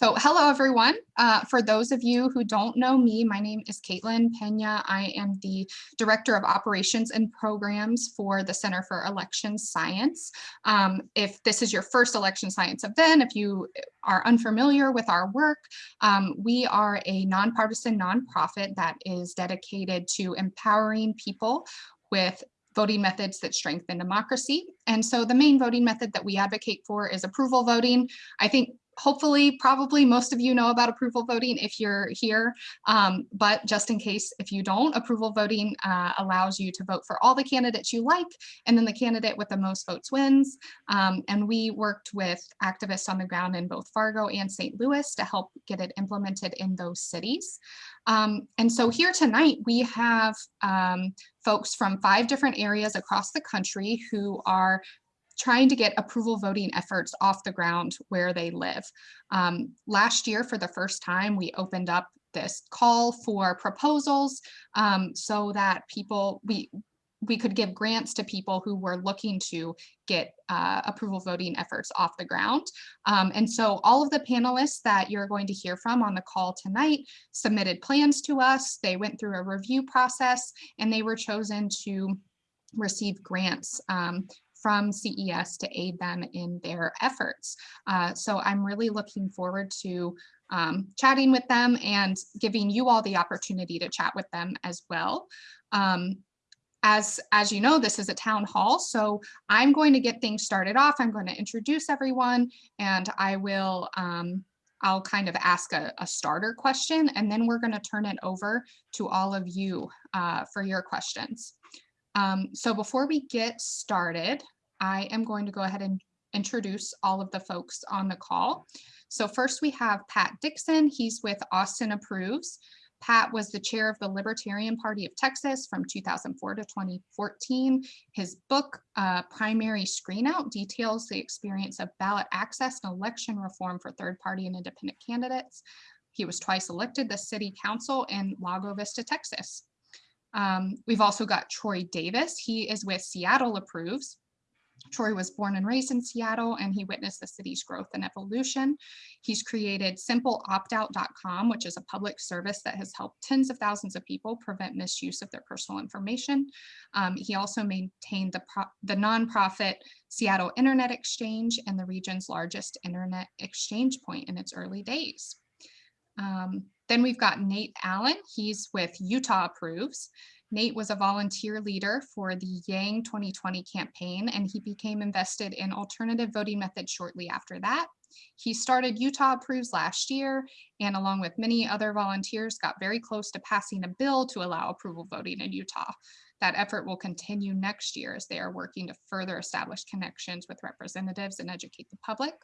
So hello, everyone. Uh, for those of you who don't know me, my name is Caitlin Pena. I am the Director of Operations and Programs for the Center for Election Science. Um, if this is your first election science event, if you are unfamiliar with our work, um, we are a nonpartisan nonprofit that is dedicated to empowering people with voting methods that strengthen democracy. And so the main voting method that we advocate for is approval voting. I think hopefully, probably most of you know about approval voting if you're here, um, but just in case if you don't, approval voting uh, allows you to vote for all the candidates you like, and then the candidate with the most votes wins. Um, and we worked with activists on the ground in both Fargo and St. Louis to help get it implemented in those cities. Um, and so here tonight, we have um, folks from five different areas across the country who are trying to get approval voting efforts off the ground where they live. Um, last year, for the first time, we opened up this call for proposals um, so that people, we, we could give grants to people who were looking to get uh, approval voting efforts off the ground. Um, and so all of the panelists that you're going to hear from on the call tonight submitted plans to us. They went through a review process and they were chosen to receive grants um, from CES to aid them in their efforts. Uh, so I'm really looking forward to um, chatting with them and giving you all the opportunity to chat with them as well. Um, as, as you know, this is a town hall, so I'm going to get things started off. I'm going to introduce everyone and I will um, I'll kind of ask a, a, starter question and then we're going to turn it over to all of you uh, for your questions. Um, so before we get started, I am going to go ahead and introduce all of the folks on the call. So first we have Pat Dixon. He's with Austin Approves. Pat was the chair of the Libertarian Party of Texas from 2004 to 2014. His book, uh, Primary Screenout, details the experience of ballot access and election reform for third party and independent candidates. He was twice elected the city council in Lago Vista, Texas. Um, we've also got Troy Davis. He is with Seattle Approves. Troy was born and raised in Seattle and he witnessed the city's growth and evolution. He's created simpleoptout.com, which is a public service that has helped tens of thousands of people prevent misuse of their personal information. Um, he also maintained the, the nonprofit Seattle Internet Exchange and the region's largest internet exchange point in its early days. Um, then we've got Nate Allen. He's with Utah Approves. Nate was a volunteer leader for the Yang 2020 campaign, and he became invested in alternative voting methods shortly after that. He started Utah Approves last year, and along with many other volunteers, got very close to passing a bill to allow approval voting in Utah. That effort will continue next year as they are working to further establish connections with representatives and educate the public.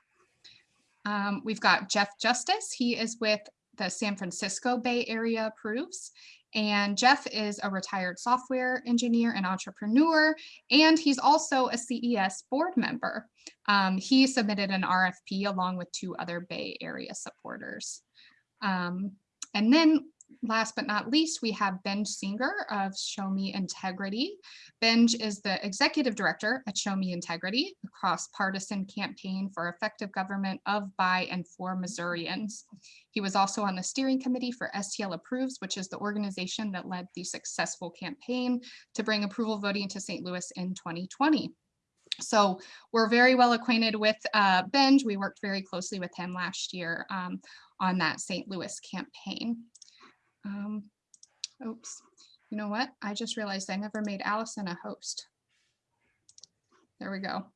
Um, we've got Jeff Justice. He is with the San Francisco Bay Area Approves, and Jeff is a retired software engineer and entrepreneur, and he's also a CES board member. Um, he submitted an RFP along with two other Bay Area supporters. Um, and then last but not least, we have Benj Singer of Show Me Integrity. Benj is the executive director at Show Me Integrity, a cross-partisan campaign for effective government of, by, and for Missourians. He was also on the steering committee for STL Approves, which is the organization that led the successful campaign to bring approval voting to St. Louis in 2020. So we're very well acquainted with uh, Benj. We worked very closely with him last year um, on that St. Louis campaign. Um, oops, you know what? I just realized I never made Allison a host. There we go.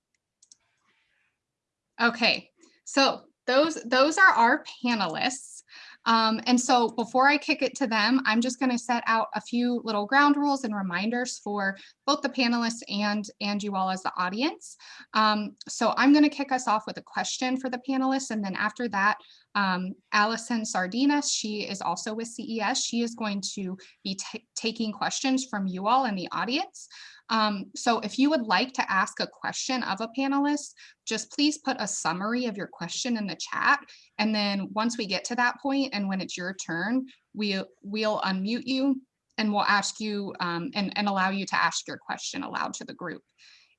Okay, so those, those are our panelists. Um, and so before I kick it to them, I'm just going to set out a few little ground rules and reminders for both the panelists and, and you all as the audience. Um, so I'm going to kick us off with a question for the panelists. And then after that, um, Allison Sardinas, she is also with CES. She is going to be taking questions from you all in the audience. Um, so if you would like to ask a question of a panelist, just please put a summary of your question in the chat. And then once we get to that point and when it's your turn, we, we'll unmute you and we'll ask you um, and, and allow you to ask your question aloud to the group.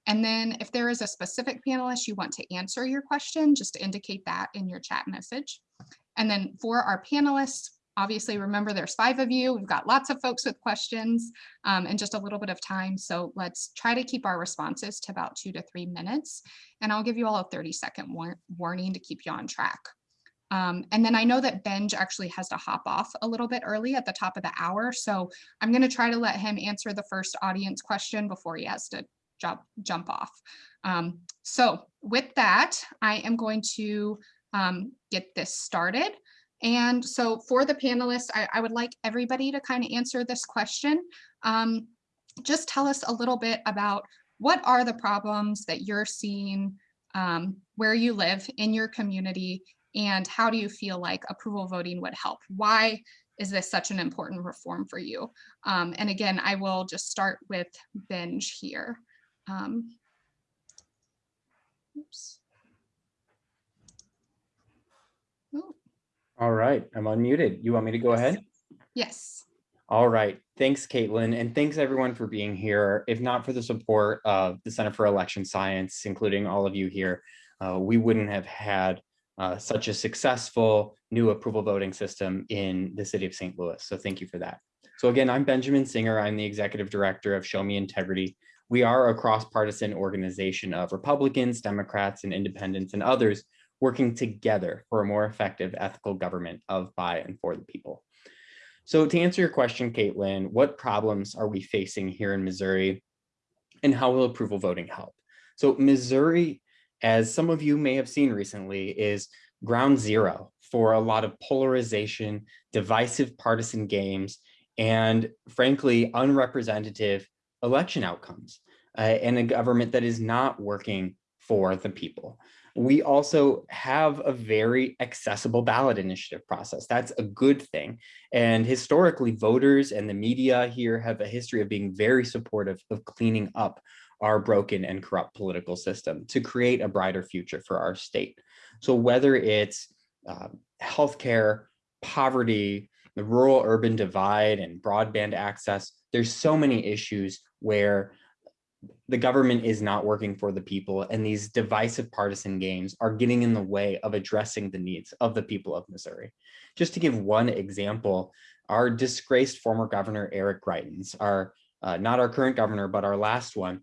And then if there is a specific panelist you want to answer your question, just indicate that in your chat message. And then for our panelists, obviously remember there's five of you. We've got lots of folks with questions um, and just a little bit of time. So let's try to keep our responses to about two to three minutes. And I'll give you all a 30 second war warning to keep you on track. Um, and then I know that Benj actually has to hop off a little bit early at the top of the hour. So I'm going to try to let him answer the first audience question before he has to jump, jump off. Um, so with that, I am going to um, get this started. And so for the panelists, I, I would like everybody to kind of answer this question. Um, just tell us a little bit about what are the problems that you're seeing um, where you live in your community and how do you feel like approval voting would help? Why is this such an important reform for you? Um, and again, I will just start with Benj here. Um, oops. Oh, All right, I'm unmuted. You want me to go ahead? Yes. All right, thanks, Caitlin, and thanks everyone for being here. If not for the support of the Center for Election Science, including all of you here, uh, we wouldn't have had uh, such a successful new approval voting system in the city of St. Louis. So thank you for that. So again, I'm Benjamin Singer. I'm the executive director of Show Me Integrity. We are a cross-partisan organization of Republicans, Democrats, and independents and others working together for a more effective ethical government of, by, and for the people. So to answer your question, Caitlin, what problems are we facing here in Missouri and how will approval voting help? So Missouri, as some of you may have seen recently, is ground zero for a lot of polarization, divisive partisan games, and frankly, unrepresentative election outcomes uh, and a government that is not working for the people. We also have a very accessible ballot initiative process. That's a good thing. And historically, voters and the media here have a history of being very supportive of cleaning up our broken and corrupt political system to create a brighter future for our state. So whether it's uh, healthcare, poverty, the rural urban divide and broadband access, there's so many issues where the government is not working for the people and these divisive partisan games are getting in the way of addressing the needs of the people of Missouri. Just to give one example, our disgraced former governor, Eric Greitens, our uh, not our current governor, but our last one,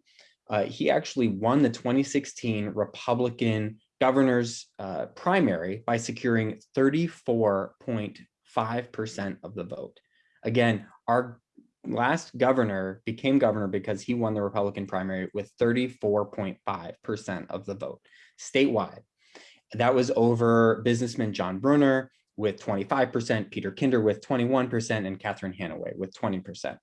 uh, he actually won the 2016 Republican governor's uh, primary by securing 34.5% of the vote. Again, our last governor became governor because he won the Republican primary with 34.5% of the vote statewide. That was over businessman John Brunner with 25%, Peter Kinder with 21%, and Catherine Hanaway with 20%.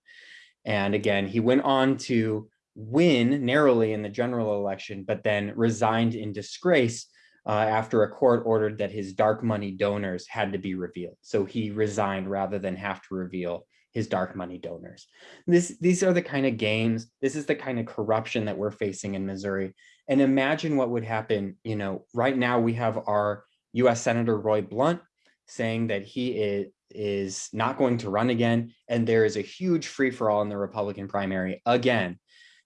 And again, he went on to win narrowly in the general election, but then resigned in disgrace uh, after a court ordered that his dark money donors had to be revealed. So he resigned rather than have to reveal his dark money donors. This, these are the kind of games, this is the kind of corruption that we're facing in Missouri. And imagine what would happen, you know, right now we have our US Senator Roy Blunt saying that he is, is not going to run again. And there is a huge free for all in the Republican primary again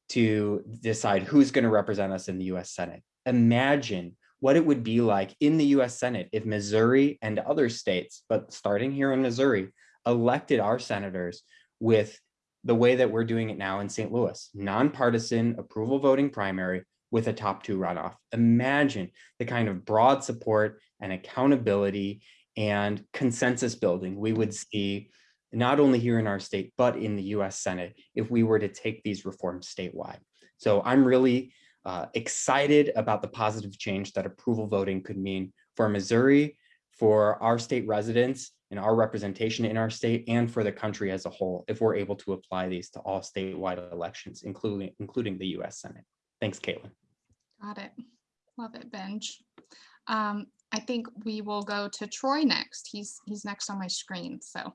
to decide who's going to represent us in the US Senate. Imagine what it would be like in the US Senate if Missouri and other states, but starting here in Missouri, elected our senators with the way that we're doing it now in St. Louis, nonpartisan approval voting primary with a top two runoff. Imagine the kind of broad support and accountability and consensus building we would see not only here in our state, but in the US Senate if we were to take these reforms statewide. So I'm really uh, excited about the positive change that approval voting could mean for Missouri, for our state residents and our representation in our state and for the country as a whole if we're able to apply these to all statewide elections, including, including the US Senate. Thanks, Caitlin. Got it. Love it, Benj. Um, I think we will go to Troy next. He's he's next on my screen. So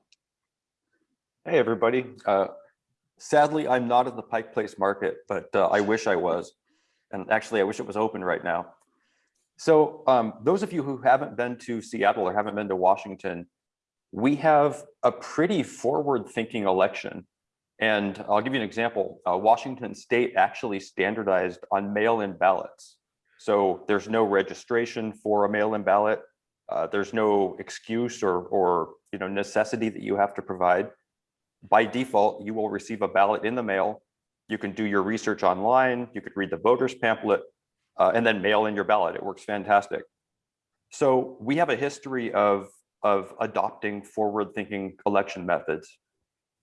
Hey, everybody. Uh, sadly, I'm not in the Pike Place Market, but uh, I wish I was. And actually, I wish it was open right now. So um, those of you who haven't been to Seattle or haven't been to Washington, we have a pretty forward-thinking election. And I'll give you an example. Uh, Washington State actually standardized on mail-in ballots. So there's no registration for a mail-in ballot. Uh, there's no excuse or, or, you know, necessity that you have to provide. By default, you will receive a ballot in the mail. You can do your research online. You could read the voters pamphlet uh, and then mail in your ballot. It works fantastic. So we have a history of, of adopting forward-thinking election methods.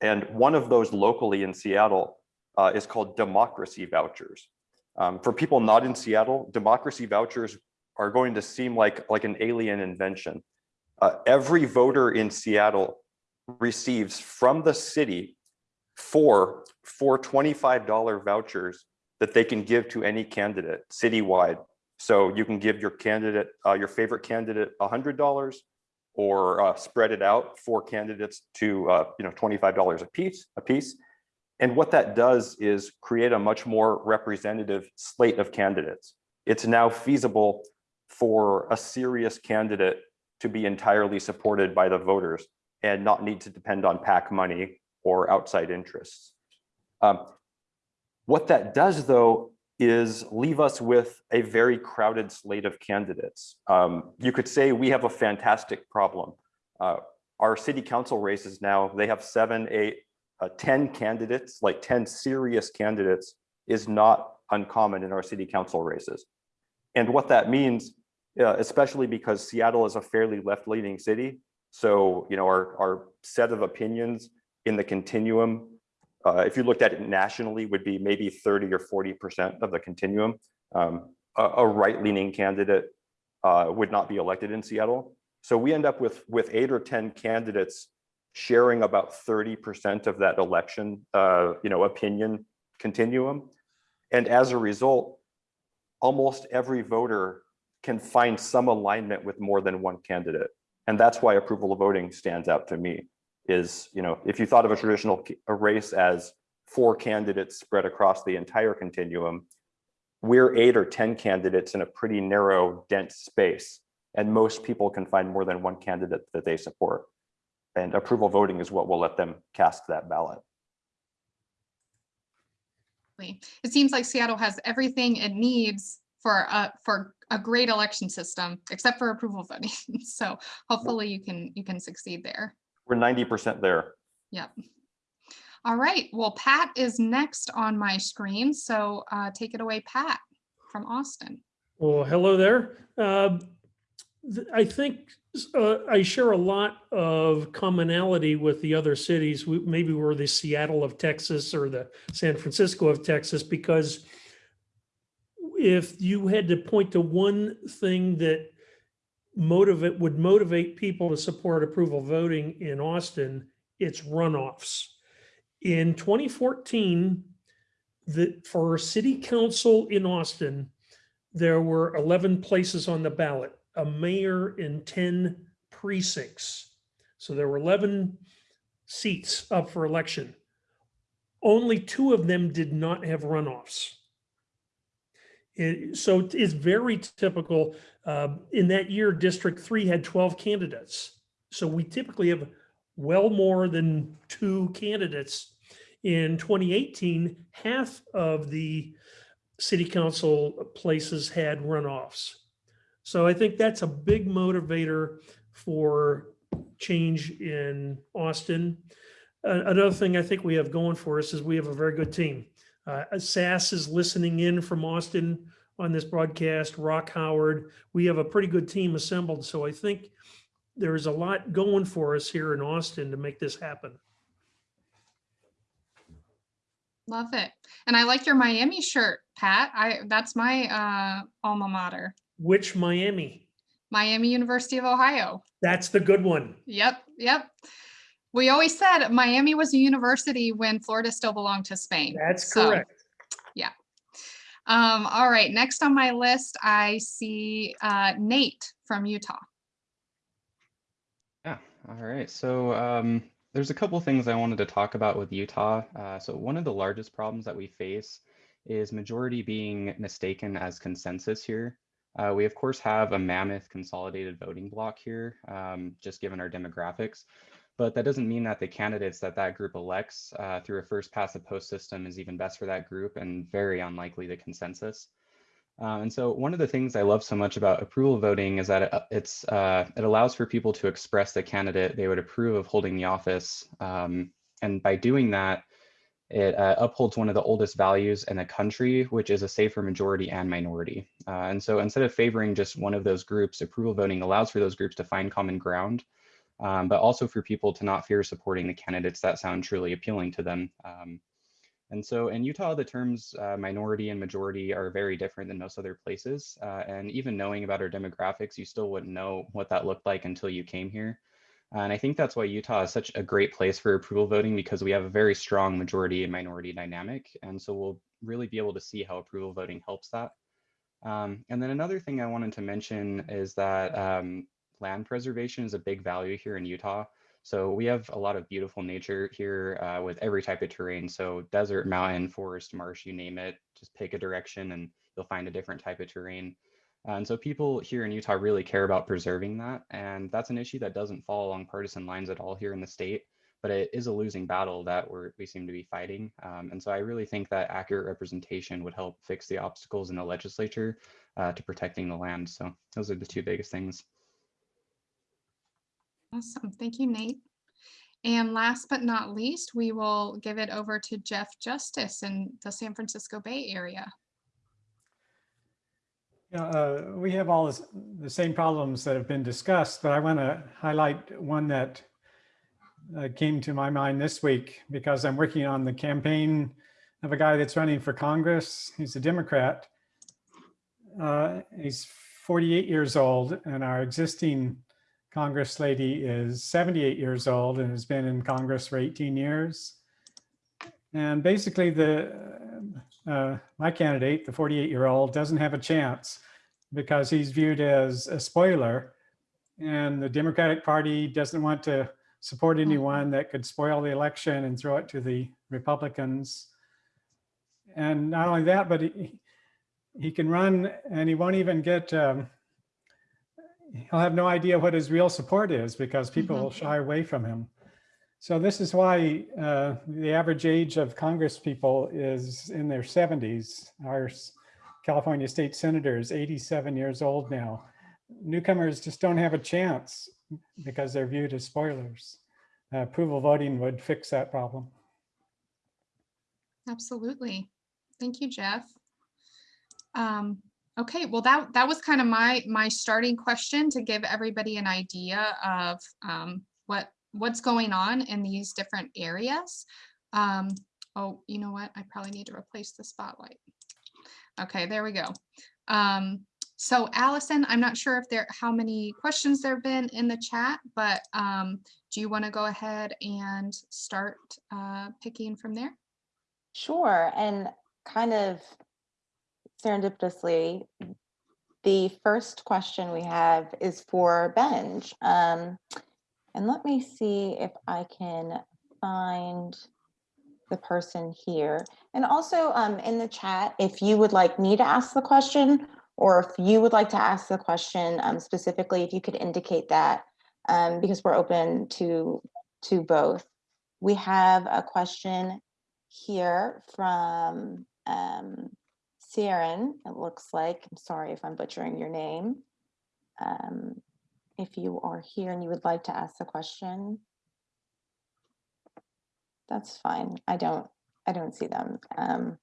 And one of those locally in Seattle uh, is called democracy vouchers. Um, for people not in Seattle, democracy vouchers are going to seem like, like an alien invention. Uh, every voter in Seattle receives from the city four, four $25 vouchers that they can give to any candidate citywide. So you can give your candidate, uh, your favorite candidate $100 or uh, spread it out for candidates to uh, you know $25 a piece, a piece. And what that does is create a much more representative slate of candidates. It's now feasible for a serious candidate to be entirely supported by the voters and not need to depend on PAC money or outside interests. Um, what that does, though, is leave us with a very crowded slate of candidates. Um, you could say we have a fantastic problem. Uh, our city council races now, they have seven, eight, uh, 10 candidates, like 10 serious candidates is not uncommon in our city council races. And what that means, uh, especially because Seattle is a fairly left-leaning city, so you know our, our set of opinions in the continuum, uh, if you looked at it nationally, would be maybe 30 or 40% of the continuum. Um, a, a right-leaning candidate uh, would not be elected in Seattle. So we end up with, with eight or 10 candidates sharing about 30% of that election, uh, you know, opinion continuum. And as a result, almost every voter can find some alignment with more than one candidate. And that's why approval of voting stands out to me is, you know, if you thought of a traditional a race as four candidates spread across the entire continuum, we're eight or 10 candidates in a pretty narrow, dense space. And most people can find more than one candidate that they support. And approval voting is what will let them cast that ballot. It seems like Seattle has everything it needs for a, for a great election system, except for approval voting. So hopefully you can, you can succeed there. We're 90% there. Yep. All right, well, Pat is next on my screen, so uh, take it away, Pat, from Austin. Well, hello there. Uh, th- I think uh, I share a lot of commonality with the other cities. We, maybe we're the Seattle of Texas or the San Francisco of Texas, because if you had to point to one thing that motivate would motivate people to support approval voting in Austin, it's runoffs. In 2014, the, for city council in Austin, there were 11 places on the ballot, a mayor in 10 precincts. So there were 11 seats up for election. Only two of them did not have runoffs. So it's very typical. Uh, in that year, District Three had 12 candidates. So we typically have well more than two candidates. In 2018, half of the city council places had runoffs. So I think that's a big motivator for change in Austin. Uh, Another thing I think we have going for us is we have a very good team. Uh, SAS is listening in from Austin on this broadcast, Rock Howard. We have a pretty good team assembled. So I think there's a lot going for us here in Austin to make this happen. Love it. And I like your Miami shirt, Pat. I, that's my uh, alma mater, Which Miami? Miami University of Ohio. That's the good one. Yep, yep. We always said Miami was a university when Florida still belonged to Spain. That's So, correct. Yeah. Um, all right, next on my list, I see uh, Nate from Utah. Yeah, all right. So um, there's a couple things I wanted to talk about with Utah. Uh, so one of the largest problems that we face is majority being mistaken as consensus here. Uh, we of course have a mammoth consolidated voting block here, um, just given our demographics, but that doesn't mean that the candidates that that group elects uh, through a first past the post system is even best for that group and very unlikely the consensus. Um, and so one of the things I love so much about approval voting is that it, it's uh, it allows for people to express the candidate they would approve of holding the office. Um, and by doing that, it uh, upholds one of the oldest values in the country, which is a safer majority and minority. Uh, and so instead of favoring just one of those groups, approval voting allows for those groups to find common ground, um, but also for people to not fear supporting the candidates that sound truly appealing to them. Um, and so in Utah, the terms uh, minority and majority are very different than most other places. Uh, and even knowing about our demographics, you still wouldn't know what that looked like until you came here. And I think that's why Utah is such a great place for approval voting because we have a very strong majority and minority dynamic. And so we'll really be able to see how approval voting helps that. Um, and then another thing I wanted to mention is that um, land preservation is a big value here in Utah. So we have a lot of beautiful nature here uh, with every type of terrain. So desert, mountain, forest, marsh, you name it, just pick a direction and you'll find a different type of terrain. And so people here in Utah really care about preserving that. And that's an issue that doesn't fall along partisan lines at all here in the state, but it is a losing battle that we're, we seem to be fighting. Um, and so I really think that accurate representation would help fix the obstacles in the legislature uh, to protecting the land. So those are the two biggest things. Awesome. Thank you, Nate. And last but not least, we will give it over to Jeff Justice in the San Francisco Bay Area. Yeah, uh, we have all this, the same problems that have been discussed, but I want to highlight one that uh, came to my mind this week because I'm working on the campaign of a guy that's running for Congress. He's a Democrat. Uh, he's 48 years old and our existing Congress lady is 78 years old and has been in Congress for 18 years. And basically the uh, my candidate, the 48 year old, doesn't have a chance because he's viewed as a spoiler. And the Democratic Party doesn't want to support anyone that could spoil the election and throw it to the Republicans. And not only that, but he, he can run and he won't even get, um, he'll have no idea what his real support is because people Mhm. will shy away from him. So this is why uh, the average age of Congress people is in their 70s. Our California state senator is 87 years old now. Newcomers just don't have a chance because they're viewed as spoilers. Uh, approval voting would fix that problem. Absolutely. Thank you, Jeff. Um, okay, well, that, that was kind of my, my starting question to give everybody an idea of um, what, what's going on in these different areas. Um, oh, you know what? I probably need to replace the spotlight. Okay, there we go. Um, so Allison, I'm not sure if there, how many questions there have been in the chat, but um, do you want to go ahead and start uh, picking from there? Sure, and kind of serendipitously, the first question we have is for Benj. Um, and let me see if I can find the person here. And also um, in the chat, if you would like me to ask the question, or if you would like to ask the question um, specifically, if you could indicate that, um, because we're open to, to both. We have a question here from um, Siren, it looks like. I'm sorry if I'm butchering your name. Um, if you are here and you would like to ask the question, that's fine. I don't, I don't see them. Um,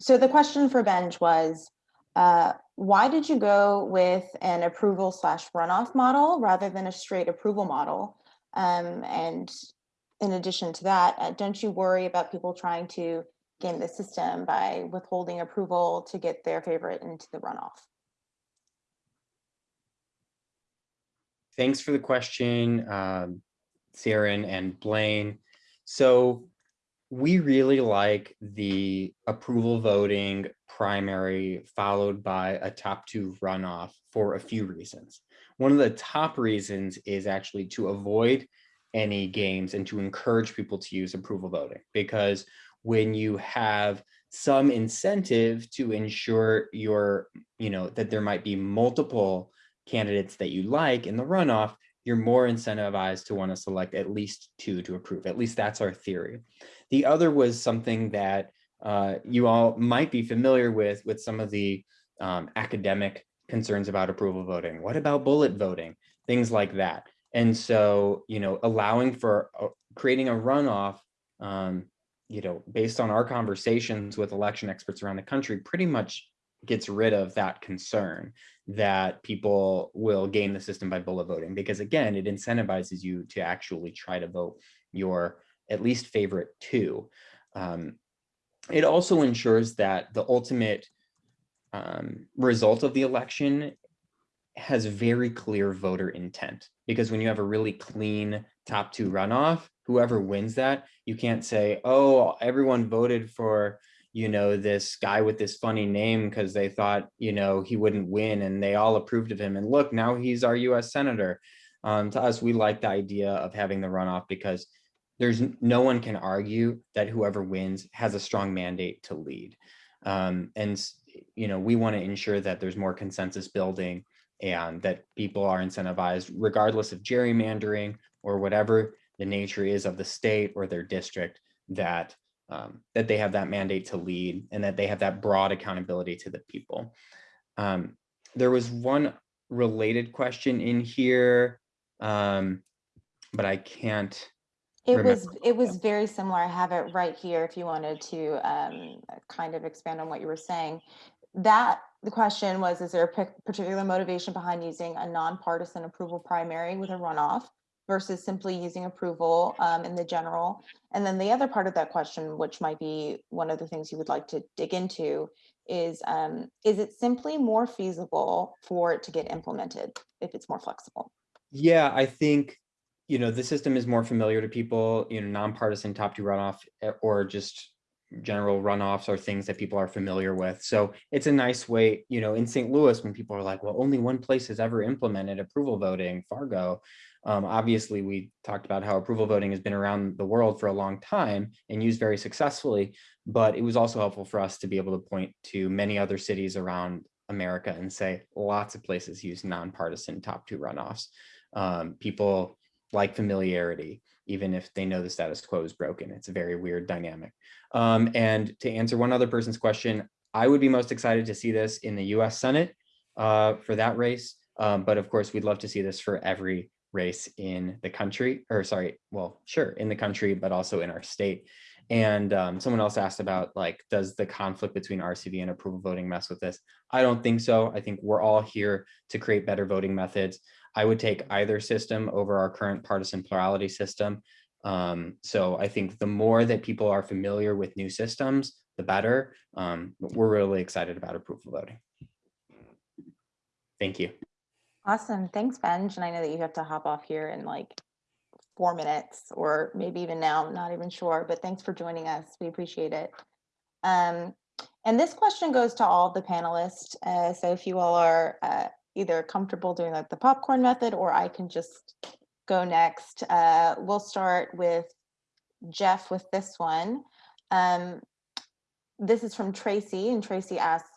so the question for Benj was, uh, why did you go with an approval slash runoff model rather than a straight approval model? Um, and in addition to that, uh, don't you worry about people trying to game the system by withholding approval to get their favorite into the runoff? Thanks for the question, um, and Blaine. So we really like the approval voting primary followed by a top two runoff for a few reasons. One of the top reasons is actually to avoid any games and to encourage people to use approval voting because when you have some incentive to ensure your, you know, that there might be multiple candidates that you like in the runoff, you're more incentivized to want to select at least two to approve. At least that's our theory. The other was something that uh, you all might be familiar with, with some of the um, academic concerns about approval voting? What about bullet voting? Things like that. And so, you know, allowing for uh, creating a runoff, um, you know, based on our conversations with election experts around the country, pretty much gets rid of that concern that people will game the system by bullet voting. Because again it incentivizes you to actually try to vote your at least favorite two. Um, it also ensures that the ultimate um, result of the election has very clear voter intent. Because when you have a really clean top two runoff whoever wins that you can't say oh everyone voted for you know, this guy with this funny name because they thought, you know, he wouldn't win and they all approved of him. And look, now he's our US Senator. Um, to us, we like the idea of having the runoff because there's no one can argue that whoever wins has a strong mandate to lead. Um, and, you know, we want to ensure that there's more consensus building and that people are incentivized regardless of gerrymandering or whatever the nature is of the state or their district that um, that they have that mandate to lead and that they have that broad accountability to the people. Um, there was one related question in here, um, but I can't. It remember. was, it was very similar. I have it right here if you wanted to um, kind of expand on what you were saying. That, the question was, is there a particular motivation behind using a nonpartisan approval primary with a runoff versus simply using approval um, in the general? And then the other part of that question, which might be one of the things you would like to dig into, is um, is it simply more feasible for it to get implemented if it's more flexible? Yeah, I think, you know, the system is more familiar to people, you know, nonpartisan top two runoff eh, or just general runoffs are things that people are familiar with. So it's a nice way, you know, in St. Louis, when people are like, well, only one place has ever implemented approval voting, Fargo. Um, obviously, we talked about how approval voting has been around the world for a long time and used very successfully, but it was also helpful for us to be able to point to many other cities around America and say lots of places use nonpartisan top two runoffs. Um, people like familiarity, even if they know the status quo is broken. It's a very weird dynamic. Um, and to answer one other person's question, I would be most excited to see this in the US Senate uh, for that race. Um, but of course, we'd love to see this for every race in the country, or sorry, well, sure, in the country, but also in our state. And um, someone else asked about like, does the conflict between RCV and approval voting mess with this? I don't think so. I think we're all here to create better voting methods. I would take either system over our current partisan plurality system. Um, so I think the more that people are familiar with new systems, the better. Um, we're really excited about approval voting. Thank you. Awesome. Thanks, Benj. And I know that you have to hop off here in like four minutes or maybe even now, I'm not even sure, but thanks for joining us. We appreciate it. Um, and this question goes to all the panelists. Uh, so if you all are uh, either comfortable doing like the popcorn method or I can just go next. Uh, we'll start with Jeff with this one. Um, this is from Tracy and Tracy asks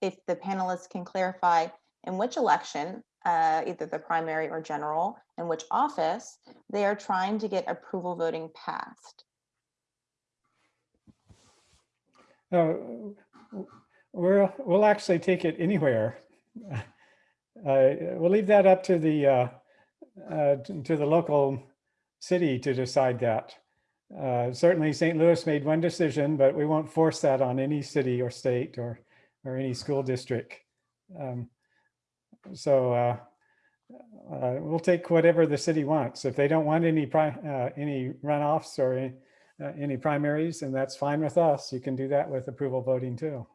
if the panelists can clarify in which election uh, either the primary or general, in which office they are trying to get approval voting passed. Uh, we're, we'll actually take it anywhere. Uh, we'll leave that up to the uh, uh, to the local city to decide that. Uh, certainly, St. Louis made one decision, but we won't force that on any city or state or or any school district. Um, so uh, uh, we'll take whatever the city wants. If they don't want any pri uh, any runoffs or any, uh, any primaries, and that's fine with us. You can do that with approval voting too.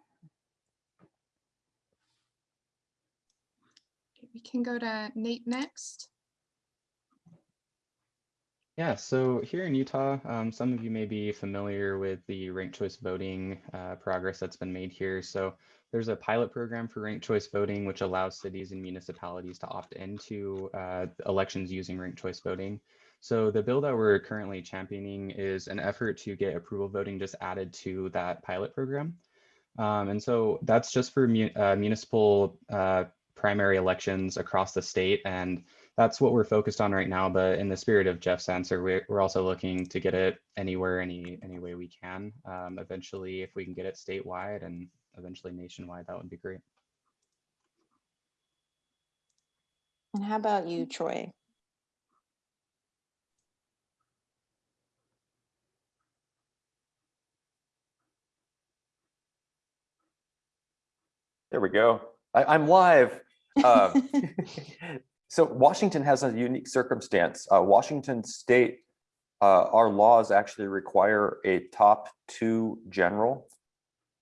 We can go to Nate next. Yeah, so here in Utah, um, some of you may be familiar with the ranked choice voting uh, progress that's been made here. So there's a pilot program for ranked choice voting, which allows cities and municipalities to opt into uh, elections using ranked choice voting. So the bill that we're currently championing is an effort to get approval voting just added to that pilot program. Um, and so that's just for mu uh, municipal uh, primary elections across the state. And that's what we're focused on right now. But in the spirit of Jeff's answer, we're, we're also looking to get it anywhere, any, any way we can. Um, eventually, if we can get it statewide and eventually nationwide, that would be great. And how about you, Troy? There we go. I, am live. Uh, so Washington has a unique circumstance. Uh, Washington state, uh, our laws actually require a top two general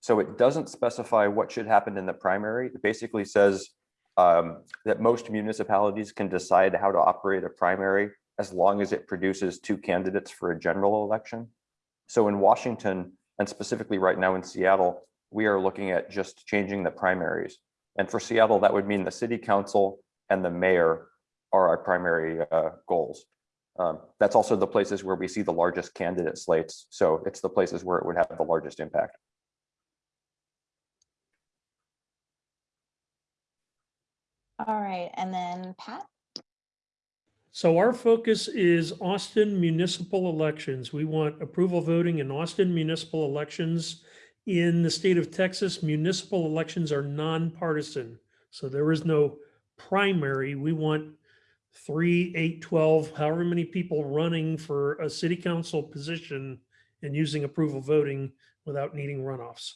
so it doesn't specify what should happen in the primary. It basically says um, that most municipalities can decide how to operate a primary as long as it produces two candidates for a general election. So in Washington, and specifically right now in Seattle, we are looking at just changing the primaries. And for Seattle, that would mean the city council and the mayor are our primary uh, goals. Um, That's also the places where we see the largest candidate slates. So it's the places where it would have the largest impact. All right, and then Pat? So our focus is Austin municipal elections. We want approval voting in Austin municipal elections. In the state of Texas, municipal elections are nonpartisan. So there is no primary. We want three, eight, 12, however many people running for a city council position and using approval voting without needing runoffs.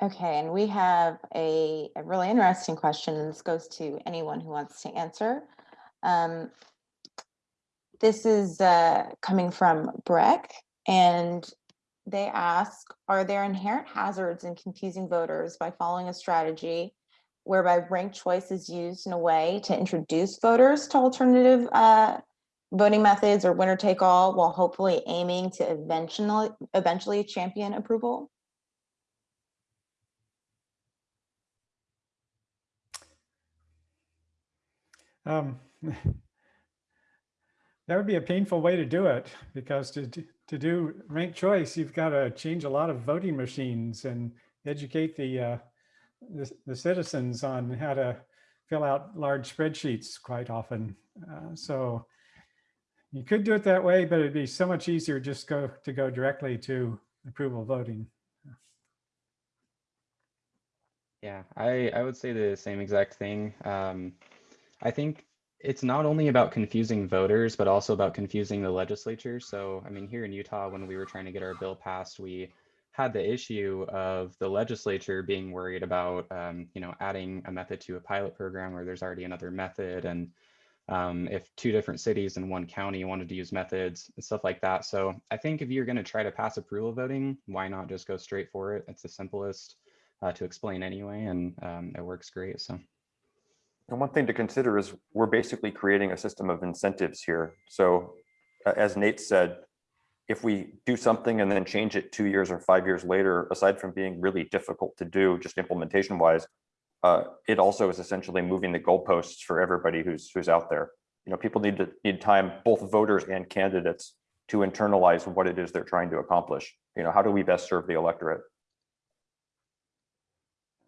Okay, and we have a, a really interesting question, and this goes to anyone who wants to answer. Um, This is uh, coming from Breck, and they ask, are there inherent hazards in confusing voters by following a strategy whereby ranked choice is used in a way to introduce voters to alternative uh, voting methods or winner take all while hopefully aiming to eventually, eventually champion approval? Um, That would be a painful way to do it because to, do- to do ranked choice, you've got to change a lot of voting machines and educate the, uh, the, the citizens on how to fill out large spreadsheets quite often. Uh, So you could do it that way, but it'd be so much easier just go to go directly to approval voting. Yeah, I, I would say the same exact thing. Um, I think it's not only about confusing voters, but also about confusing the legislature. So, I mean, here in Utah, when we were trying to get our bill passed, we had the issue of the legislature being worried about, um, you know, adding a method to a pilot program where there's already another method. And um, if two different cities in one county wanted to use methods and stuff like that. So I think if you're going to try to pass approval voting, why not just go straight for it? It's the simplest uh, to explain anyway, and um, it works great. So. And one thing to consider is we're basically creating a system of incentives here. So as Nate said, if we do something and then change it two years or five years later, aside from being really difficult to do, just implementation wise, uh, it also is essentially moving the goalposts for everybody who's who's out there. You know, people need to need time, both voters and candidates, to internalize what it is they're trying to accomplish. You know, how do we best serve the electorate?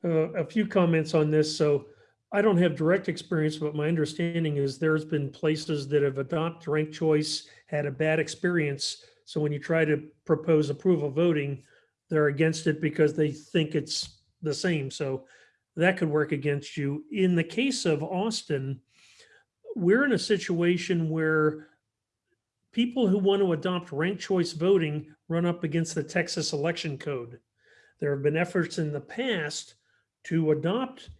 Uh, a few comments on this. So I don't have direct experience, but my understanding is there's been places that have adopted ranked choice, had a bad experience. So when you try to propose approval voting, they're against it because they think it's the same. So that could work against you. In the case of Austin, we're in a situation where people who want to adopt ranked choice voting run up against the Texas election code. There have been efforts in the past to adopt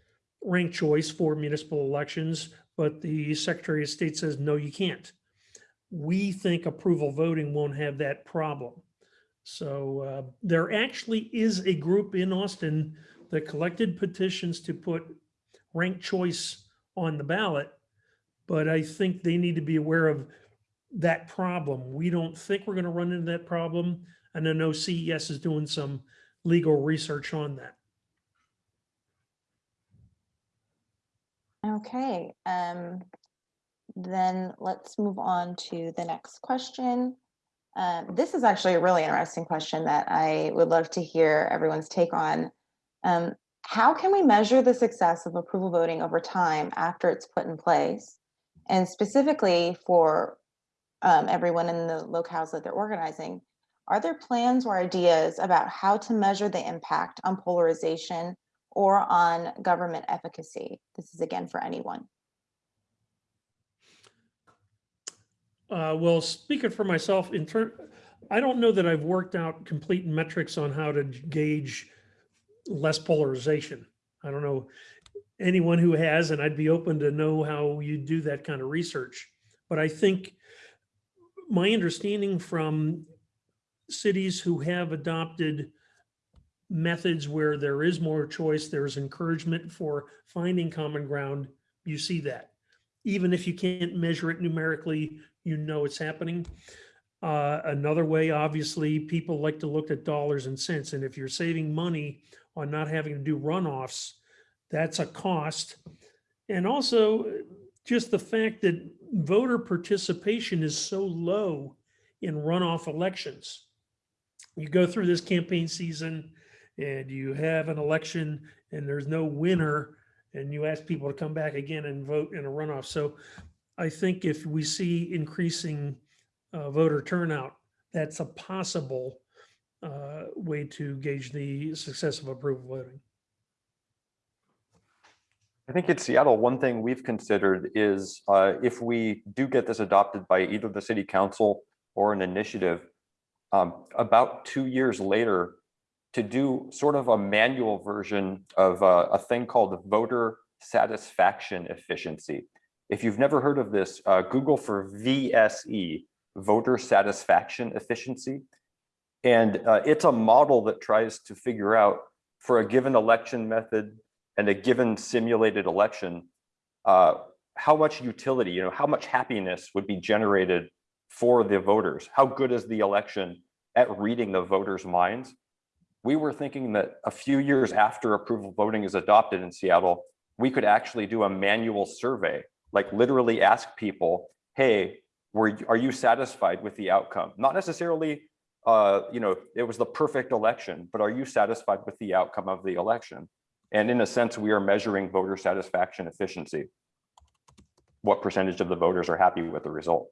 ranked choice for municipal elections, but the Secretary of State says, no, you can't. We think approval voting won't have that problem. So uh, there actually is a group in Austin that collected petitions to put ranked choice on the ballot. But I think they need to be aware of that problem. We don't think we're going to run into that problem. And I know CES is doing some legal research on that. Okay, um, then let's move on to the next question. Um, this is actually a really interesting question that I would love to hear everyone's take on. Um, how can we measure the success of approval voting over time after it's put in place? And specifically for um, everyone in the locales that they're organizing, are there plans or ideas about how to measure the impact on polarization or on government efficacy? This is again for anyone. Uh, well, speaking for myself, in turn, I don't know that I've worked out complete metrics on how to gauge less polarization. I don't know anyone who has, and I'd be open to know how you do that kind of research. But I think my understanding from cities who have adopted methods where there is more choice, there's encouragement for finding common ground, you see that. Even if you can't measure it numerically, you know it's happening. Uh, another way, obviously, people like to look at dollars and cents. And if you're saving money on not having to do runoffs, that's a cost. And also just the fact that voter participation is so low in runoff elections. You go through this campaign season and you have an election and there's no winner and you ask people to come back again and vote in a runoff. So I think if we see increasing uh, voter turnout, that's a possible uh, way to gauge the success of approval voting. I think in Seattle, one thing we've considered is uh, if we do get this adopted by either the city council or an initiative, um, about two years later, to do sort of a manual version of uh, a thing called voter satisfaction efficiency. If you've never heard of this, uh, Google for VSE, voter satisfaction efficiency. And uh, it's a model that tries to figure out for a given election method and a given simulated election, uh, how much utility, you know, how much happiness would be generated for the voters? How good is the election at reading the voters' minds? We were thinking that a few years after approval voting is adopted in Seattle, we could actually do a manual survey, like literally ask people, hey, were, are you satisfied with the outcome? Not necessarily, uh, you know, it was the perfect election, but are you satisfied with the outcome of the election? And in a sense, we are measuring voter satisfaction efficiency. What percentage of the voters are happy with the result?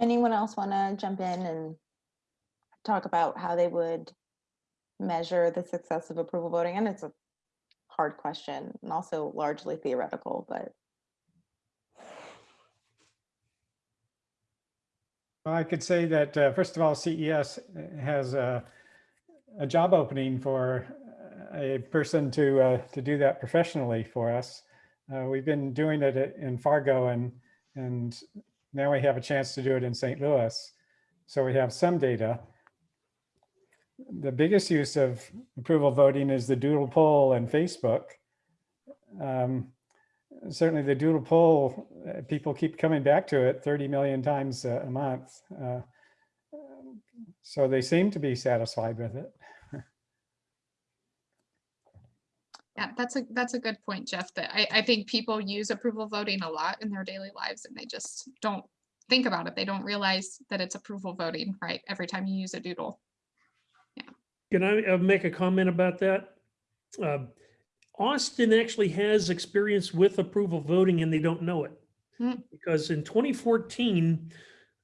Anyone else want to jump in and talk about how they would measure the success of approval voting? And it's a hard question and also largely theoretical, but Well, I could say that, uh, first of all, CES has a, a job opening for a person to, uh, to do that professionally for us. Uh, We've been doing it in Fargo and, and now we have a chance to do it in St. Louis. So we have some data. The biggest use of approval voting is the doodle poll and Facebook. Um, certainly the doodle poll, uh, people keep coming back to it 30 million times a month. Uh, So they seem to be satisfied with it. Yeah, that's a, that's a good point, Jeff, that I, I think people use approval voting a lot in their daily lives and they just don't think about it. They don't realize that it's approval voting, right? Every time you use a doodle. Yeah. Can I uh, make a comment about that? Um, Austin actually has experience with approval voting and they don't know it. Hmm. Because in 2014,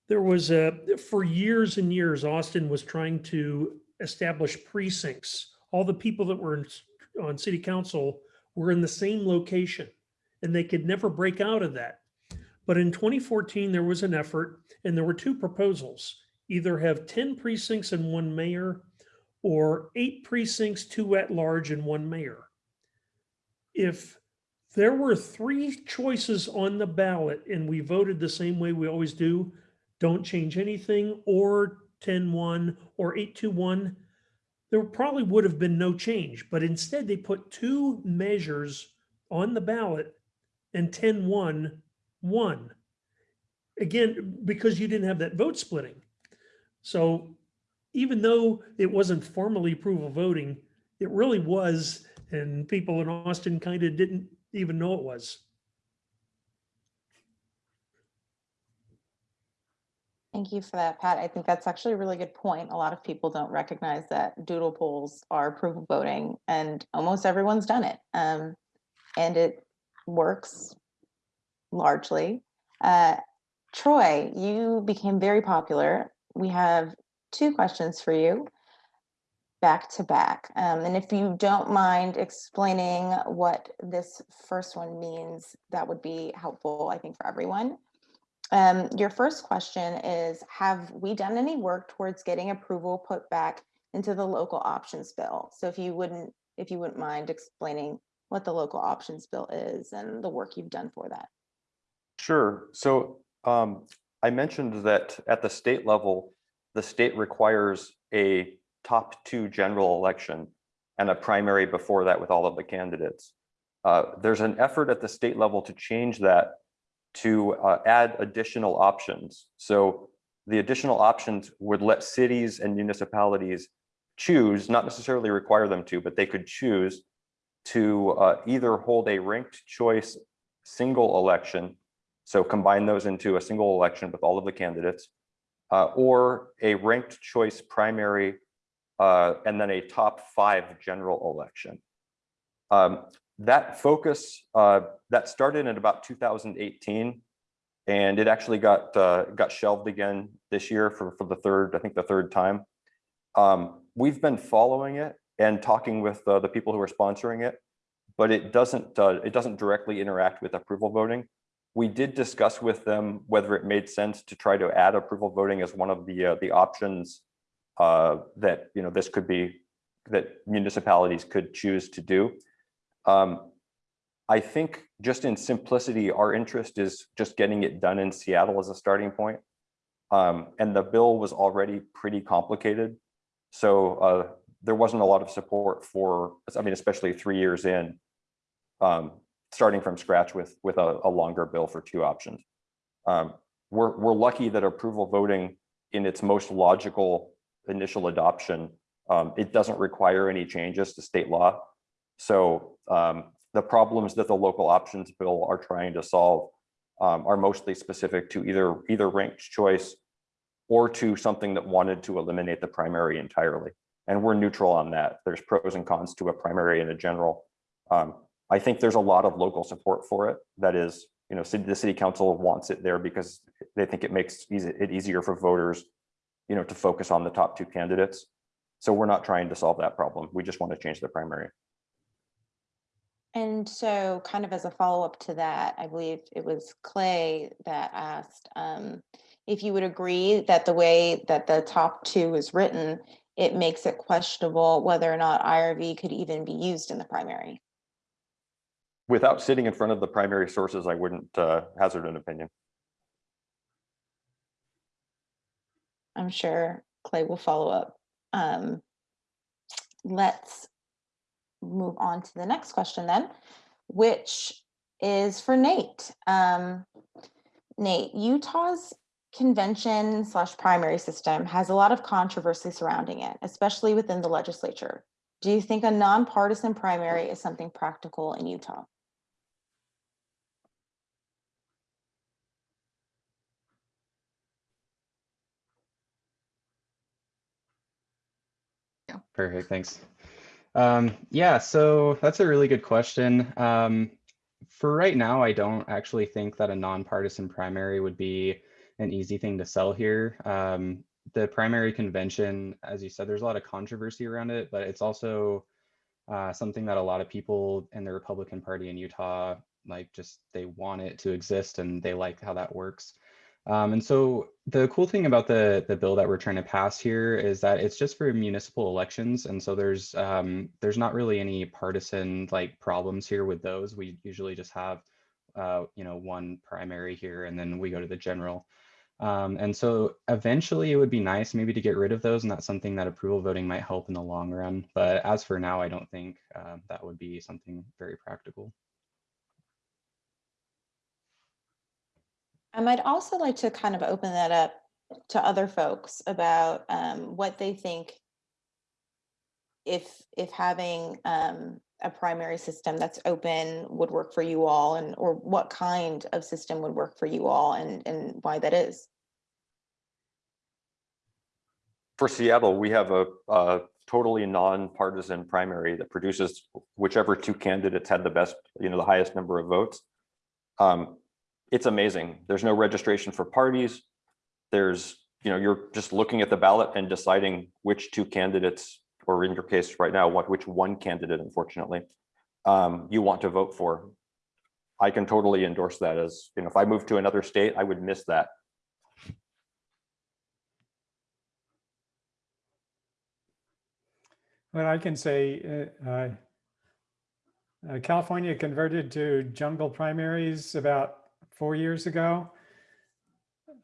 there was a, for years and years, Austin was trying to establish precincts. All the people that were on city council were in the same location and they could never break out of that. But in 2014, there was an effort and there were two proposals. Either have 10 precincts and one mayor or eight precincts, two at large and one mayor. If there were three choices on the ballot and we voted the same way we always do, don't change anything, or 10-1 or 8-2-1, there probably would have been no change. But instead, they put two measures on the ballot and 10-1 won. Again, because you didn't have that vote splitting. So even though it wasn't formally approval voting, it really was, and people in Austin kind of didn't even know it was. Thank you for that, Pat. I think that's actually a really good point. A lot of people don't recognize that doodle polls are approval voting and almost everyone's done it. Um, and it works largely. Uh, Troy, you became very popular we have two questions for you back to back. Um, and if you don't mind explaining what this first one means, that would be helpful, I think, for everyone. Um, your first question is, have we done any work towards getting approval put back into the local options bill? So if you wouldn't, if you wouldn't mind explaining what the local options bill is and the work you've done for that. Sure. So um, I mentioned that at the state level, the state requires a top two general election and a primary before that with all of the candidates. Uh, there's an effort at the state level to change that to uh, add additional options. So the additional options would let cities and municipalities choose, not necessarily require them to, but they could choose to uh, either hold a ranked choice single election so combine those into a single election with all of the candidates, uh, or a ranked choice primary, uh, and then a top five general election. Um, that focus, uh, that started in about 2018, and it actually got uh, got shelved again this year for, for the third, I think the third time. Um, we've been following it and talking with uh, the people who are sponsoring it, but it doesn't uh, it doesn't directly interact with approval voting we did discuss with them whether it made sense to try to add approval voting as one of the uh, the options uh, that you know this could be that municipalities could choose to do. Um, I think just in simplicity, our interest is just getting it done in Seattle as a starting point. Um, and the bill was already pretty complicated. So uh, there wasn't a lot of support for, I mean, especially three years in, um, starting from scratch with with a, a longer bill for two options. Um, we're we're lucky that approval voting in its most logical initial adoption, um, it doesn't require any changes to state law. So um, the problems that the local options bill are trying to solve um, are mostly specific to either either ranked choice or to something that wanted to eliminate the primary entirely. And we're neutral on that. There's pros and cons to a primary and a general. Um, I think there's a lot of local support for it. That is, you know, the city council wants it there because they think it makes it easier for voters, you know, to focus on the top two candidates. So we're not trying to solve that problem. We just want to change the primary. And so kind of as a follow-up to that, I believe it was Clay that asked um, if you would agree that the way that the top two is written, it makes it questionable whether or not IRV could even be used in the primary. Without sitting in front of the primary sources, I wouldn't uh, hazard an opinion. I'm sure Clay will follow up. Um, let's move on to the next question then, which is for Nate. Um, Nate, Utah's convention slash primary system has a lot of controversy surrounding it, especially within the legislature. Do you think a nonpartisan primary is something practical in Utah? Perfect, thanks. Um, yeah, so that's a really good question. Um, for right now, I don't actually think that a nonpartisan primary would be an easy thing to sell here. Um, the primary convention, as you said, there's a lot of controversy around it, but it's also uh, something that a lot of people in the Republican Party in Utah, like just they want it to exist and they like how that works. Um, and so the cool thing about the the bill that we're trying to pass here is that it's just for municipal elections, and so there's um, there's not really any partisan like problems here with those. We usually just have uh, you know one primary here, and then we go to the general. Um, and so eventually it would be nice maybe to get rid of those, and that's something that approval voting might help in the long run. But as for now, I don't think uh, that would be something very practical. I might also like to kind of open that up to other folks about um, what they think if if having um, a primary system that's open would work for you all and or what kind of system would work for you all and and why that is. For Seattle, we have a, a totally non-partisan primary that produces whichever two candidates had the best, you know, the highest number of votes. Um, it's amazing. There's no registration for parties. There's you know, you're just looking at the ballot and deciding which two candidates, or in your case right now, what, which one candidate, unfortunately, um, you want to vote for. I can totally endorse that as, you know, if I moved to another state, I would miss that. Well, I can say, uh, uh, California converted to jungle primaries about four years ago.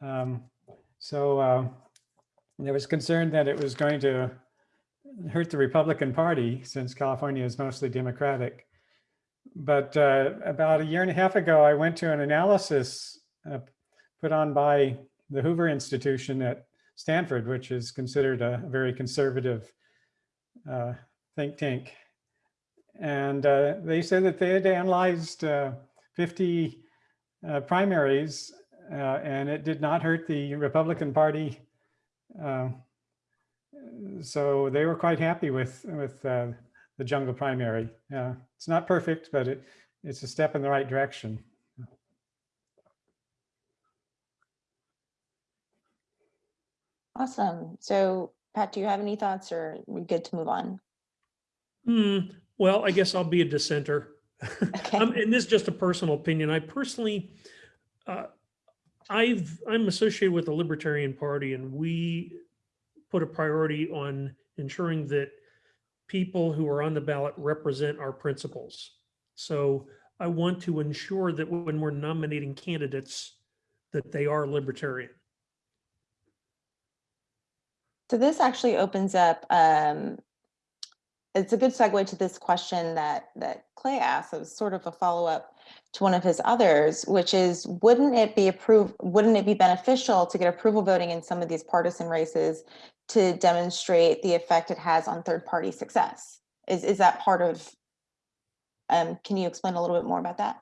Um, So uh, there was concern that it was going to hurt the Republican Party since California is mostly Democratic. But uh, about a year and a half ago, I went to an analysis uh, put on by the Hoover Institution at Stanford, which is considered a very conservative uh, think tank. And uh, they said that they had analyzed uh, 50 uh, primaries uh, and it did not hurt the Republican Party. Uh, so they were quite happy with, with uh, the jungle primary. Uh, it's not perfect, but it, it's a step in the right direction. Awesome. So Pat, do you have any thoughts or are we good to move on? Hmm, well, I guess I'll be a dissenter. Okay. Um, and this is just a personal opinion. I personally, uh, I've, I'm associated with the Libertarian Party and we put a priority on ensuring that people who are on the ballot represent our principles. So I want to ensure that when we're nominating candidates, that they are libertarian. So this actually opens up, um, it's a good segue to this question that, that Clay asked. It was sort of a follow-up to one of his others, which is, wouldn't it be approved, wouldn't it be beneficial to get approval voting in some of these partisan races to demonstrate the effect it has on third-party success? Is, is that part of, um, can you explain a little bit more about that?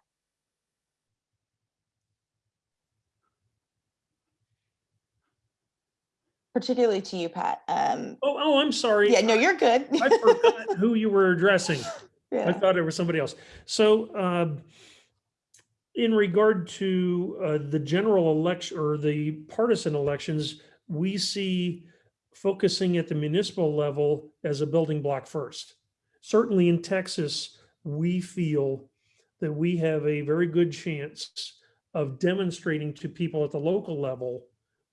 Particularly to you, Pat. Um, Oh, oh, I'm sorry. yeah, no, you're good. I forgot who you were addressing. I thought it was somebody else. So um, in regard to uh, the general election or the partisan elections, we see focusing at the municipal level as a building block first. Certainly in Texas, we feel that we have a very good chance of demonstrating to people at the local level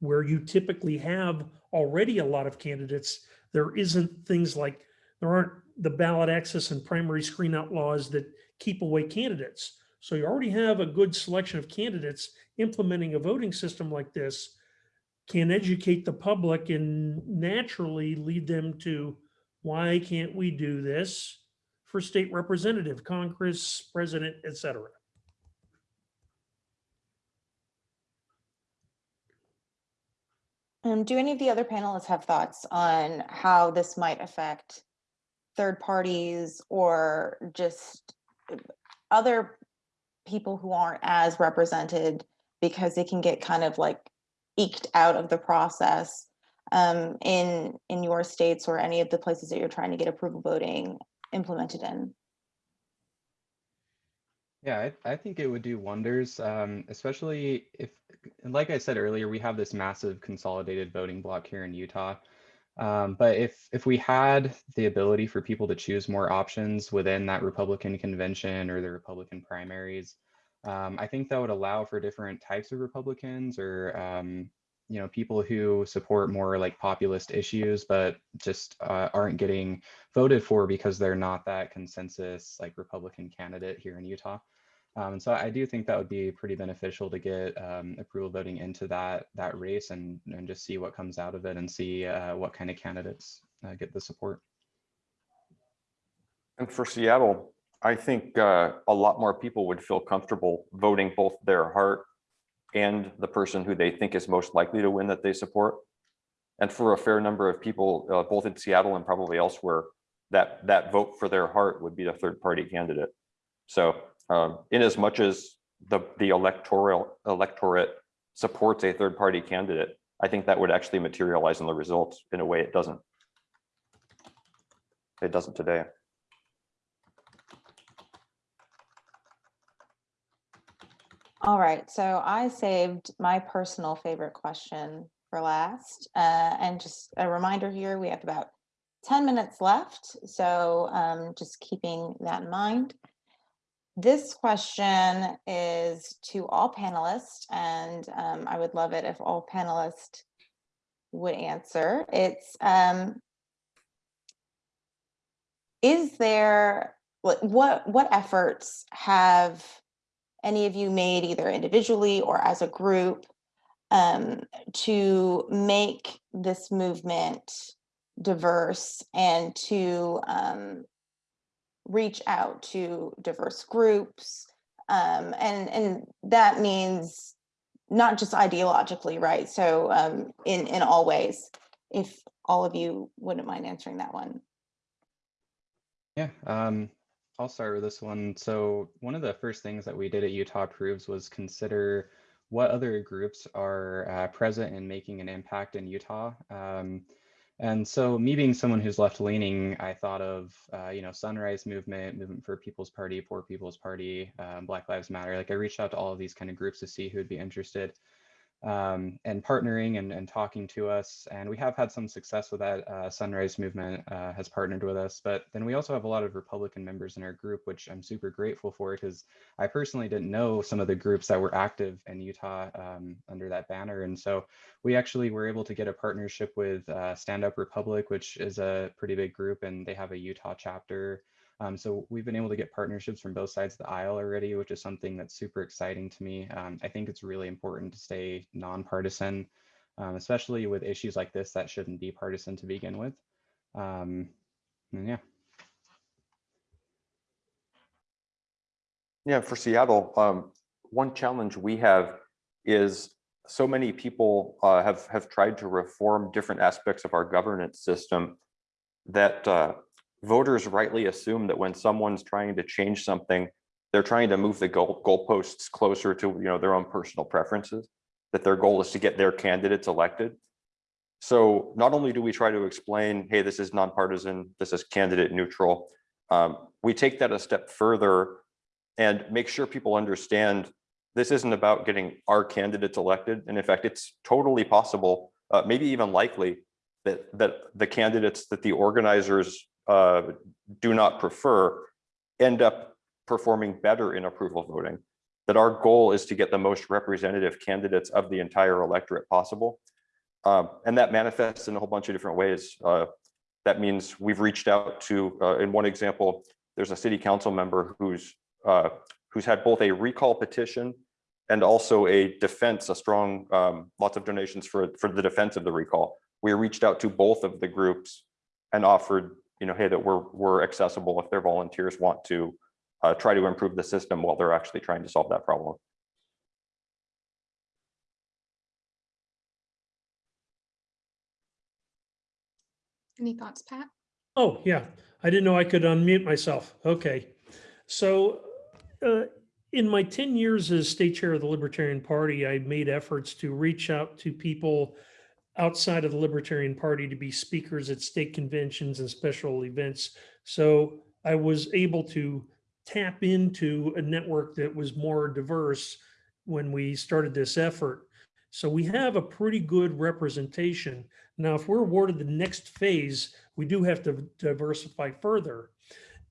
where you typically have already a lot of candidates, there isn't things like, there aren't the ballot access and primary screen out laws that keep away candidates. So you already have a good selection of candidates implementing a voting system like this can educate the public and naturally lead them to why can't we do this for state representative, Congress, president, et cetera. Um, do any of the other panelists have thoughts on how this might affect third parties or just uh, other people who aren't as represented because they can get kind of like eked out of the process um, in in your states or any of the places that you're trying to get approval voting implemented in? Yeah, I, I think it would do wonders, um, especially if, like I said earlier, we have this massive consolidated voting block here in Utah. Um, but if if we had the ability for people to choose more options within that Republican convention or the Republican primaries, um, I think that would allow for different types of Republicans or um, you know people who support more like populist issues, but just uh, aren't getting voted for because they're not that consensus like Republican candidate here in Utah. Um, so I do think that would be pretty beneficial to get um, approval voting into that that race and and just see what comes out of it and see uh, what kind of candidates uh, get the support. And for Seattle, I think uh, a lot more people would feel comfortable voting both their heart and the person who they think is most likely to win that they support. And for a fair number of people, uh, both in Seattle and probably elsewhere, that that vote for their heart would be the third party candidate. So um, in as much as the, the electoral electorate supports a third party candidate, I think that would actually materialize in the results in a way it doesn't. It doesn't today. All right, so I saved my personal favorite question for last. Uh, and just a reminder here, we have about 10 minutes left. So um, just keeping that in mind. This question is to all panelists, and um, I would love it if all panelists would answer. It's, um, is there, what, what, what efforts have any of you made either individually or as a group um, to make this movement diverse and to um, reach out to diverse groups. Um, and, and that means not just ideologically, right? So um, in, in all ways, if all of you wouldn't mind answering that one. Yeah, um, I'll start with this one. So one of the first things that we did at Utah Approves was consider what other groups are uh, present in making an impact in Utah. Um, and so me being someone who's left leaning, I thought of, uh, you know, Sunrise Movement, Movement for People's Party, Poor People's Party, um, Black Lives Matter. Like I reached out to all of these kind of groups to see who would be interested um, and partnering and, and talking to us. And we have had some success with that. Uh, Sunrise Movement uh, has partnered with us, but then we also have a lot of Republican members in our group, which I'm super grateful for because I personally didn't know some of the groups that were active in Utah um, under that banner. And so we actually were able to get a partnership with uh, Stand Up Republic, which is a pretty big group and they have a Utah chapter. Um, so we've been able to get partnerships from both sides of the aisle already, which is something that's super exciting to me. Um, I think it's really important to stay nonpartisan, um, especially with issues like this that shouldn't be partisan to begin with. Um, and yeah. Yeah, for Seattle, um, one challenge we have is so many people uh, have have tried to reform different aspects of our governance system that uh, voters rightly assume that when someone's trying to change something, they're trying to move the goal goalposts closer to you know their own personal preferences. That their goal is to get their candidates elected. So not only do we try to explain, hey, this is nonpartisan, this is candidate neutral, um, we take that a step further and make sure people understand this isn't about getting our candidates elected. And in fact, it's totally possible, uh, maybe even likely, that, that the candidates that the organizers uh, do not prefer end up performing better in approval voting. That our goal is to get the most representative candidates of the entire electorate possible. Um, and that manifests in a whole bunch of different ways. Uh, that means we've reached out to, uh, in one example, there's a city council member who's uh, who's had both a recall petition and also a defense, a strong, um, lots of donations for, for the defense of the recall. We reached out to both of the groups and offered, you know, hey, that we're, we're accessible if their volunteers want to uh, try to improve the system while they're actually trying to solve that problem. Any thoughts, Pat? Oh, yeah. I didn't know I could unmute myself. Okay. So uh, in my 10 years as state chair of the Libertarian Party, I made efforts to reach out to people outside of the Libertarian Party to be speakers at state conventions and special events. So I was able to tap into a network that was more diverse when we started this effort. So we have a pretty good representation. Now, if we're awarded the next phase, we do have to diversify further.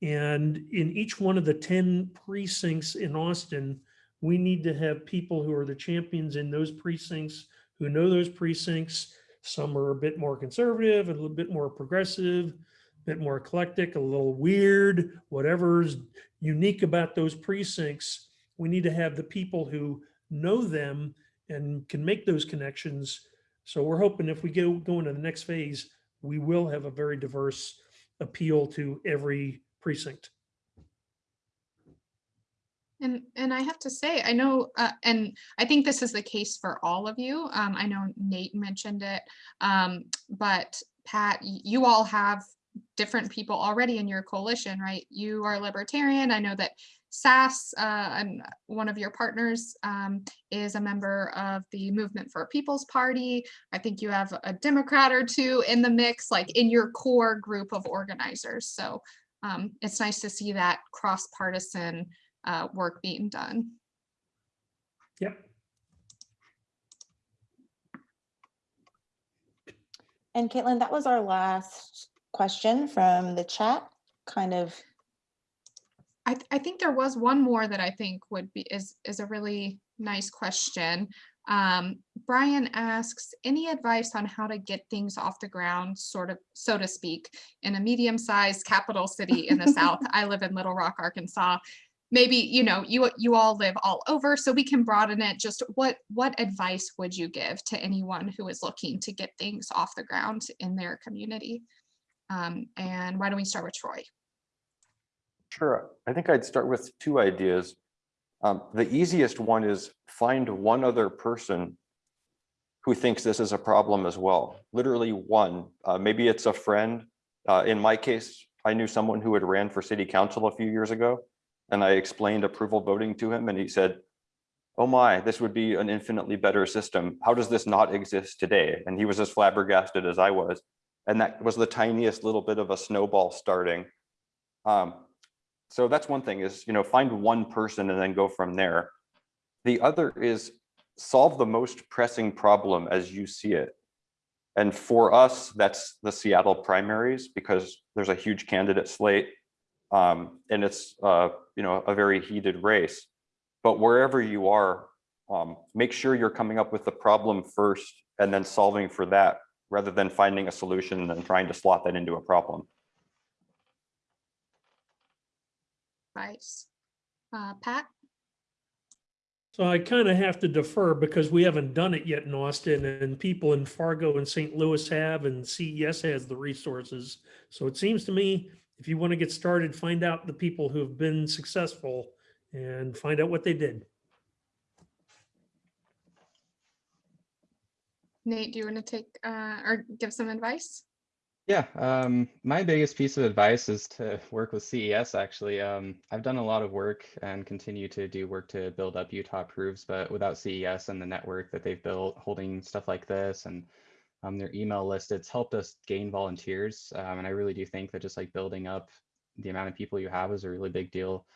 And in each one of the 10 precincts in Austin, we need to have people who are the champions in those precincts, who know those precincts. Some are a bit more conservative, a little bit more progressive, a bit more eclectic, a little weird, whatever's unique about those precincts. We need to have the people who know them and can make those connections. So we're hoping if we go, go into the next phase, we will have a very diverse appeal to every precinct. And and I have to say, I know, uh, and I think this is the case for all of you. Um, I know Nate mentioned it, um, but Pat, you all have different people already in your coalition, right? You are libertarian. I know that SAS, uh, one of your partners, um, is a member of the Movement for a People's Party. I think you have a Democrat or two in the mix, like in your core group of organizers. So um, it's nice to see that cross-partisan uh, work being done. Yep. And Caitlin, that was our last question from the chat, kind of. I, th- I think there was one more that I think would be, is, is a really nice question. Um, Brian asks, any advice on how to get things off the ground, sort of, so to speak, in a medium-sized capital city in the South? I live in Little Rock, Arkansas. Maybe, you know, you, you all live all over, so we can broaden it. Just what, what advice would you give to anyone who is looking to get things off the ground in their community? Um, and why don't we start with Troy? Sure. I think I'd start with two ideas. Um, the easiest one is find one other person who thinks this is a problem as well. Literally one. Uh, maybe it's a friend. Uh, in my case, I knew someone who had ran for city council a few years ago, and I explained approval voting to him, and he said, "Oh my, this would be an infinitely better system. How does this not exist today?" And he was as flabbergasted as I was, and that was the tiniest little bit of a snowball starting. Um, so that's one thing is, you know, find one person and then go from there. The other is solve the most pressing problem as you see it. And for us, that's the Seattle primaries because there's a huge candidate slate. Um, and it's, uh, you know, a very heated race. But wherever you are, um, make sure you're coming up with the problem first and then solving for that rather than finding a solution and then trying to slot that into a problem. Advice. Uh, Pat? So I kind of have to defer because we haven't done it yet in Austin and people in Fargo and St. Louis have and CES has the resources. So it seems to me, if you want to get started, find out the people who have been successful and find out what they did. Nate, do you want to take uh, or give some advice? Yeah, um, my biggest piece of advice is to work with CES actually. Um, I've done a lot of work and continue to do work to build up Utah Approves, but without CES and the network that they've built holding stuff like this and um, their email list, it's helped us gain volunteers. Um, and I really do think that just like building up the amount of people you have is a really big deal.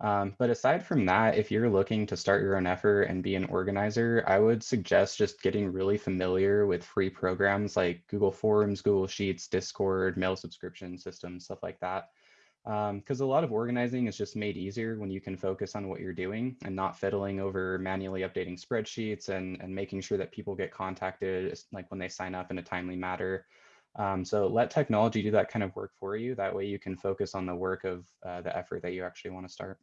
Um, but aside from that, if you're looking to start your own effort and be an organizer, I would suggest just getting really familiar with free programs like Google Forms, Google Sheets, Discord, mail subscription systems, stuff like that. Because um, a lot of organizing is just made easier when you can focus on what you're doing and not fiddling over manually updating spreadsheets and, and making sure that people get contacted like when they sign up in a timely manner. Um, so let technology do that kind of work for you. That way you can focus on the work of uh, the effort that you actually want to start.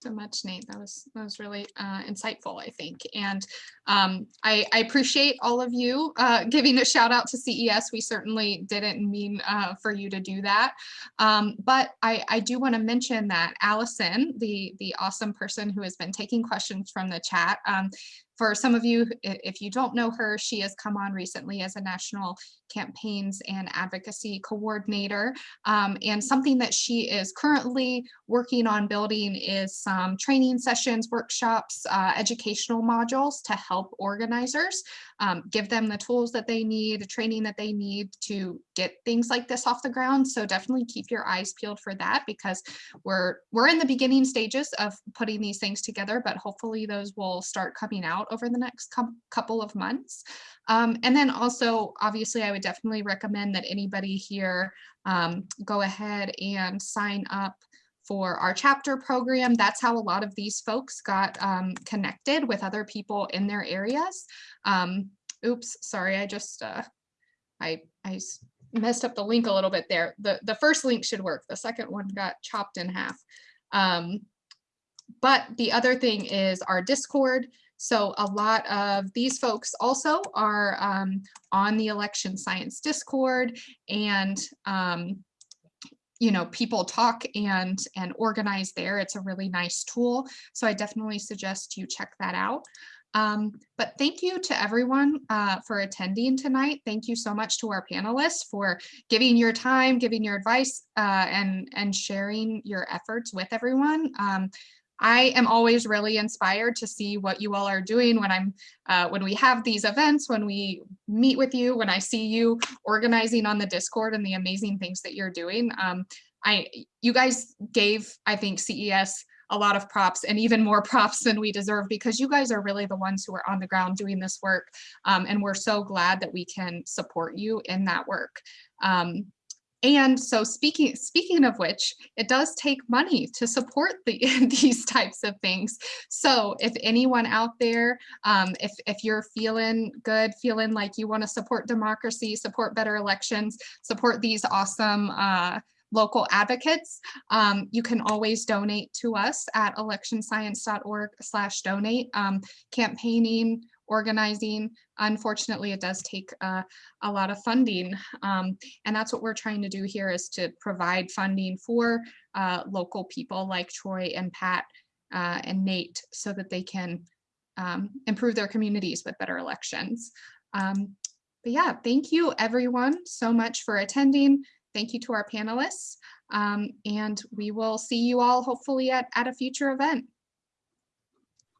So much, Nate. That was that was really uh, insightful, I think. And um, I, I, appreciate all of you uh, giving a shout out to CES. We certainly didn't mean uh, for you to do that. Um, but I, I do want to mention that Allison, the, the awesome person who has been taking questions from the chat, um, for some of you, if you don't know her, she has come on recently as a national campaigns and advocacy coordinator. Um, and something that she is currently working on building is some training sessions, workshops, uh, educational modules to help organizers, um, give them the tools that they need, the training that they need to get things like this off the ground. So definitely keep your eyes peeled for that because we're we're in the beginning stages of putting these things together, but hopefully those will start coming out over the next couple of months. Um, and then also, obviously, I would definitely recommend that anybody here um, go ahead and sign up for our chapter program. That's how a lot of these folks got um, connected with other people in their areas. Um, oops, sorry, I just, uh, I, I messed up the link a little bit there. The, the first link should work. The second one got chopped in half. Um, but the other thing is our Discord. So a lot of these folks also are um, on the election science Discord and um, you know, people talk and and organize there. It's a really nice tool. So I definitely suggest you check that out. Um, but thank you to everyone uh, for attending tonight. Thank you so much to our panelists for giving your time, giving your advice, uh, and, and sharing your efforts with everyone. Um, I am always really inspired to see what you all are doing when I'm uh, when we have these events, when we meet with you, when I see you organizing on the Discord and the amazing things that you're doing. Um, I you guys gave I think CES a lot of props and even more props than we deserve because you guys are really the ones who are on the ground doing this work. Um, and we're so glad that we can support you in that work. Um, and so speaking speaking of which, it does take money to support the, these types of things. So if anyone out there, um, if, if you're feeling good, feeling like you want to support democracy, support better elections, support these awesome uh, local advocates, um, you can always donate to us at electionscience.org slash donate. Um, campaigning, organizing, unfortunately, it does take uh, a lot of funding. Um, and that's what we're trying to do here is to provide funding for uh, local people like Troy and Pat uh, and Nate so that they can um, improve their communities with better elections. Um, but yeah, thank you everyone so much for attending. Thank you to our panelists. Um, and we will see you all hopefully at, at a future event.